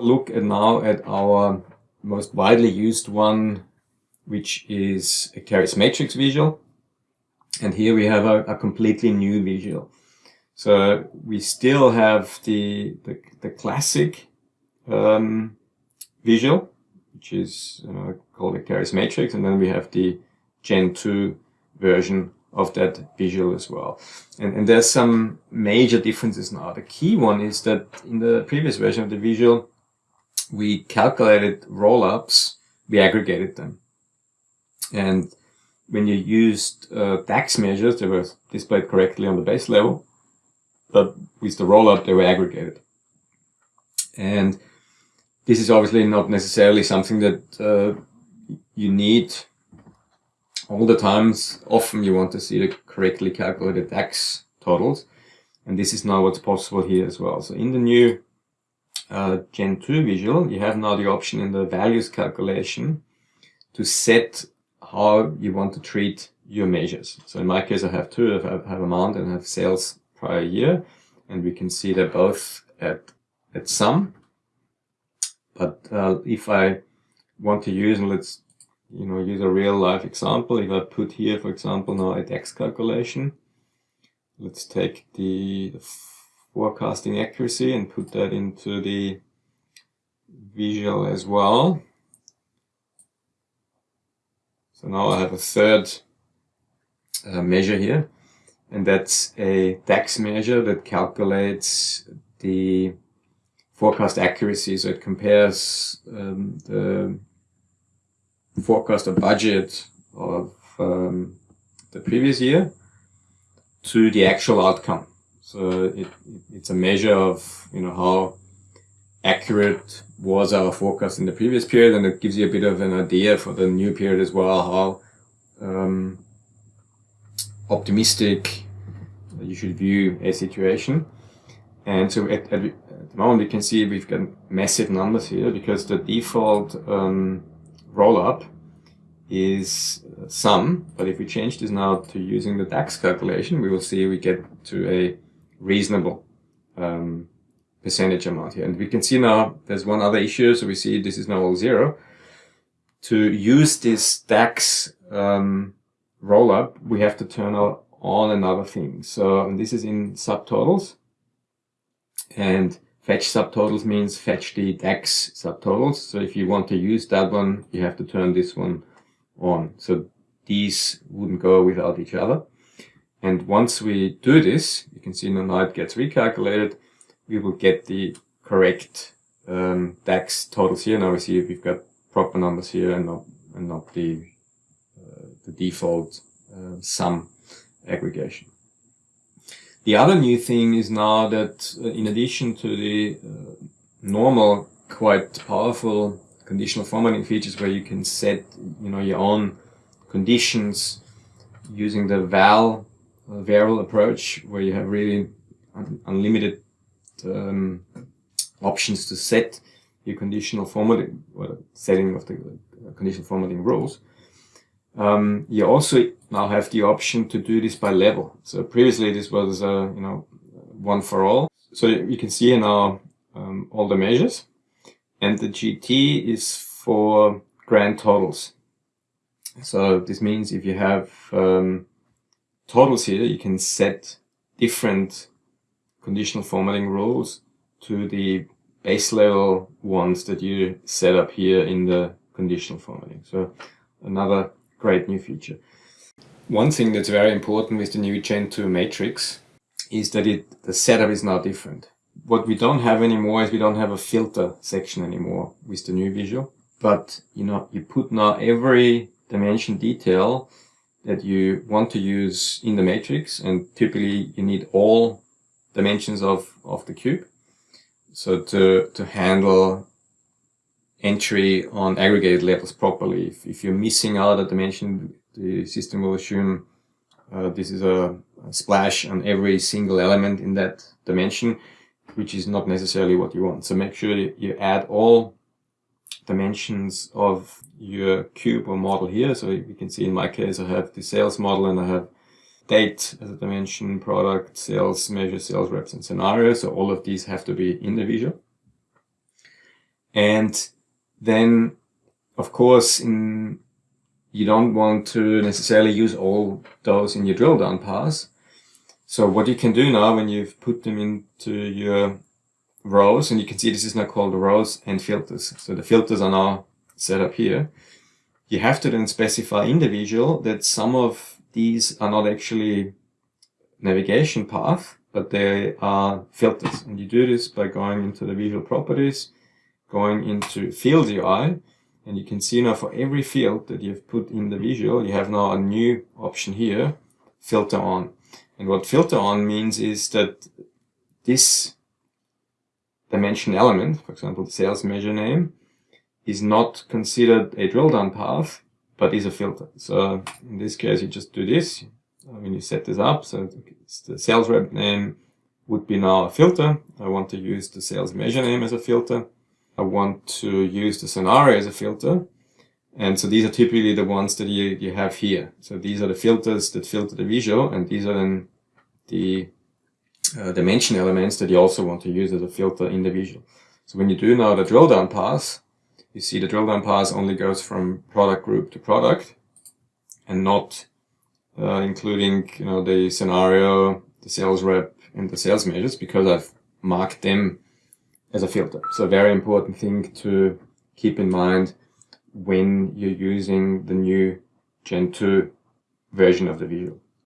Look at now at our most widely used one, which is Acterys matrix visual. And here we have a, a completely new visual. So we still have the, the, the classic um, visual, which is called Acterys matrix. And then we have the Gen 2 version of that visual as well. And, and there's some major differences now. The key one is that in the previous version of the visual, we calculated roll-ups, we aggregated them. And when you used uh, DAX measures, they were displayed correctly on the base level, but with the roll-up, they were aggregated. And this is obviously not necessarily something that uh, you need all the times. Often you want to see the correctly calculated DAX totals. And this is now what's possible here as well. So in the new uh, Gen 2 visual, you have now the option in the values calculation to set how you want to treat your measures. So in my case, I have two, I have amount and I have sales prior year, and we can see they're both at, at sum. But uh, if I want to use, and let's you know, use a real life example. If I put here, for example, now a DAX calculation, let's take the, the forecasting accuracy and put that into the visual as well. So now I have a third uh, measure here, and that's a DAX measure that calculates the forecast accuracy. So it compares um, the forecast a budget of um, the previous year to the actual outcome. So it, it's a measure of, you know, how accurate was our forecast in the previous period and it gives you a bit of an idea for the new period as well, how um, optimistic you should view a situation. And so at, at, at, the moment we can see we've got massive numbers here because the default um, roll-up is sum, but if we change this now to using the DAX calculation, we will see we get to a reasonable um, percentage amount here. And we can see now there's one other issue, so we see this is now all zero. To use this DAX um, roll-up, we have to turn on another thing. So this is in subtotals. And Fetch subtotals means fetch the DAX subtotals. So if you want to use that one, you have to turn this one on. So these wouldn't go without each other. And once we do this, you can see now it gets recalculated, we will get the correct um, DAX totals here. Now we see we've got proper numbers here and not, and not the, uh, the default uh, sum aggregation. The other new thing is now that uh, in addition to the uh, normal, quite powerful conditional formatting features where you can set, you know, your own conditions using the val varil approach where you have really un unlimited um, options to set your conditional formatting, well, setting of the uh, conditional formatting rules. Um, you also now have the option to do this by level. So previously this was, uh, you know, one for all. So you can see now um, all the measures and the GT is for grand totals. So this means if you have um, totals here, you can set different conditional formatting rules to the base level ones that you set up here in the conditional formatting. So another great new feature. One thing that's very important with the new Gen 2 matrix is that it the setup is now different. What we don't have anymore is we don't have a filter section anymore with the new visual. But you know, you put now every dimension detail that you want to use in the matrix and typically you need all dimensions of, of the cube. So to, to handle entry on aggregated levels properly. If, if you're missing out a dimension, the system will assume uh, this is a, a, splash on every single element in that dimension, which is not necessarily what you want. So make sure you add all dimensions of your cube or model here. So you can see in my case, I have the sales model and I have date as a dimension, product, sales, measure, sales reps, and scenario. So all of these have to be in the visual. And then, of course, in you don't want to necessarily use all those in your drill down pass. So what you can do now when you've put them into your rows, and you can see this is now called rows and filters. So the filters are now set up here. You have to then specify in the visual that some of these are not actually navigation path, but they are filters. And you do this by going into the visual properties, going into field UI, and you can see now for every field that you've put in the visual, you have now a new option here, filter on. And what filter on means is that this dimension element, for example, the sales measure name, is not considered a drill down path, but is a filter. So in this case, you just do this when you set this up. So the sales rep name would be now a filter. I want to use the sales measure name as a filter. I want to use the scenario as a filter. And so these are typically the ones that you, you have here. So these are the filters that filter the visual, and these are then the uh, dimension elements that you also want to use as a filter in the visual. So when you do now the drill down pass, you see the drill down pass only goes from product group to product and not uh, including you know the scenario, the sales rep, and the sales measures because I've marked them as a filter. So a very important thing to keep in mind when you're using the new Gen 2 version of the visual.